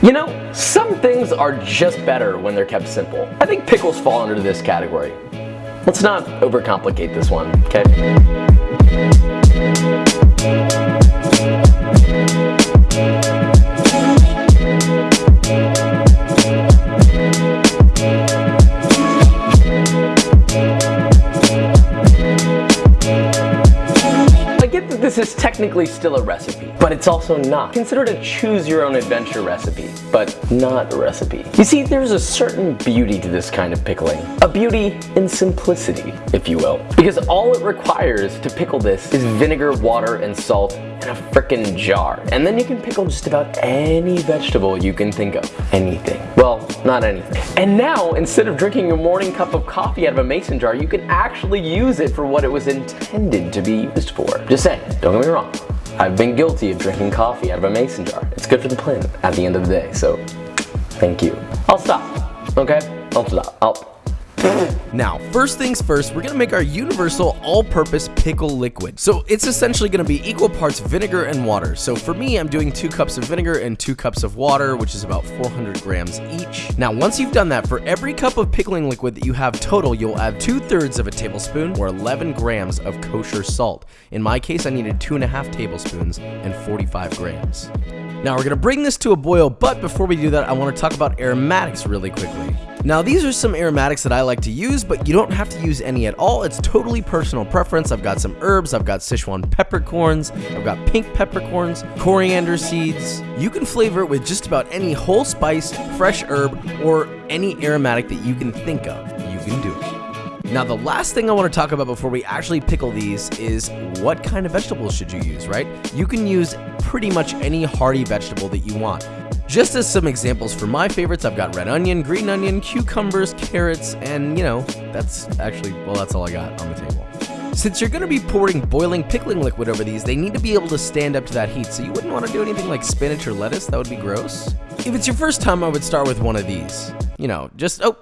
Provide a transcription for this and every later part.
You know, some things are just better when they're kept simple. I think pickles fall under this category. Let's not overcomplicate this one, okay? This is technically still a recipe, but it's also not. Consider it a choose your own adventure recipe, but not a recipe. You see, there's a certain beauty to this kind of pickling. A beauty in simplicity, if you will. Because all it requires to pickle this is vinegar, water, and salt in a frickin' jar. And then you can pickle just about any vegetable you can think of. Anything. Well, not anything. And now, instead of drinking your morning cup of coffee out of a mason jar, you can actually use it for what it was intended to be used for. Just saying, don't get me wrong. I've been guilty of drinking coffee out of a mason jar. It's good for the planet at the end of the day, so thank you. I'll stop, okay? I'll stop. I'll now, first things first, we're gonna make our universal all-purpose pickle liquid. So it's essentially gonna be equal parts vinegar and water. So for me, I'm doing two cups of vinegar and two cups of water, which is about 400 grams each. Now, once you've done that, for every cup of pickling liquid that you have total, you'll add two thirds of a tablespoon or 11 grams of kosher salt. In my case, I needed two and a half tablespoons and 45 grams. Now we're gonna bring this to a boil, but before we do that, I wanna talk about aromatics really quickly. Now these are some aromatics that I like to use, but you don't have to use any at all. It's totally personal preference. I've got some herbs, I've got Sichuan peppercorns, I've got pink peppercorns, coriander seeds. You can flavor it with just about any whole spice, fresh herb, or any aromatic that you can think of. You can do it. Now the last thing I want to talk about before we actually pickle these is what kind of vegetables should you use, right? You can use pretty much any hearty vegetable that you want. Just as some examples for my favorites, I've got red onion, green onion, cucumbers, carrots, and you know, that's actually, well, that's all I got on the table. Since you're going to be pouring boiling pickling liquid over these, they need to be able to stand up to that heat, so you wouldn't want to do anything like spinach or lettuce, that would be gross. If it's your first time, I would start with one of these. You know, just, oh,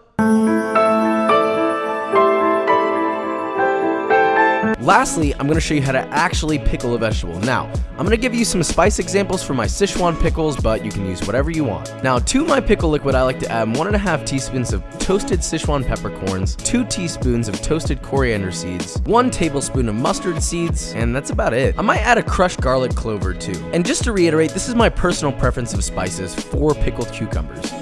Lastly, I'm going to show you how to actually pickle a vegetable. Now, I'm going to give you some spice examples for my Sichuan pickles, but you can use whatever you want. Now, to my pickle liquid, I like to add one and a half teaspoons of toasted Sichuan peppercorns, two teaspoons of toasted coriander seeds, one tablespoon of mustard seeds, and that's about it. I might add a crushed garlic clover too. And just to reiterate, this is my personal preference of spices for pickled cucumbers.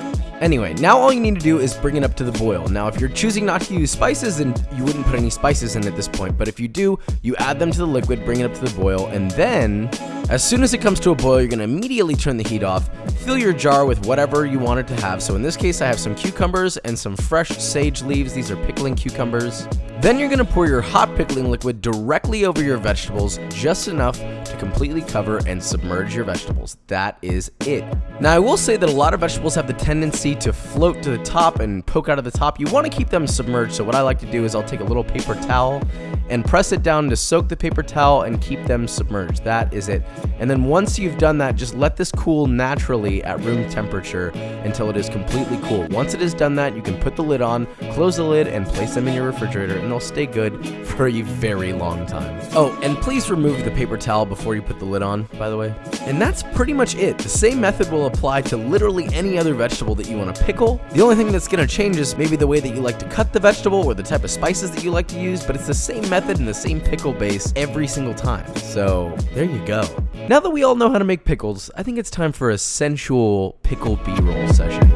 Anyway, now all you need to do is bring it up to the boil. Now, if you're choosing not to use spices, then you wouldn't put any spices in at this point. But if you do, you add them to the liquid, bring it up to the boil, and then as soon as it comes to a boil, you're to immediately turn the heat off, fill your jar with whatever you want it to have. So in this case, I have some cucumbers and some fresh sage leaves. These are pickling cucumbers. Then you're to pour your hot pickling liquid directly over your vegetables, just enough to completely cover and submerge your vegetables. That is it. Now I will say that a lot of vegetables have the tendency to float to the top and poke out of the top. You want to keep them submerged, so what I like to do is I'll take a little paper towel and press it down to soak the paper towel and keep them submerged. That is it. And then once you've done that, just let this cool naturally at room temperature until it is completely cool. Once it has done that, you can put the lid on, close the lid, and place them in your refrigerator, and they'll stay good for a very long time. Oh, and please remove the paper towel before you put the lid on, by the way. And that's pretty much it. The same method will apply to literally any other vegetable that you want to pickle. The only thing that's going to change is maybe the way that you like to cut the vegetable or the type of spices that you like to use, but it's the same method and the same pickle base every single time. So there you go. Now that we all know how to make pickles, I think it's time for a sensual pickle b-roll session.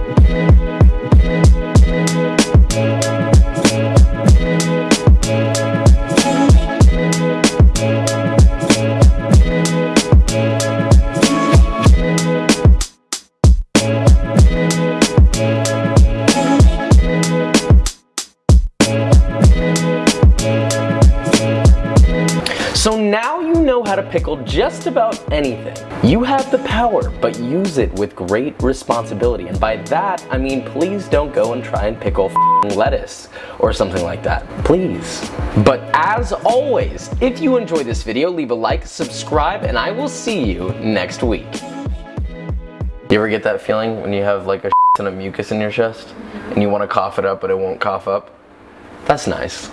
Pickle just about anything. You have the power, but use it with great responsibility. And by that, I mean please don't go and try and pickle lettuce or something like that. Please. But as always, if you enjoyed this video, leave a like, subscribe, and I will see you next week. You ever get that feeling when you have like a ton of mucus in your chest and you want to cough it up but it won't cough up? That's nice.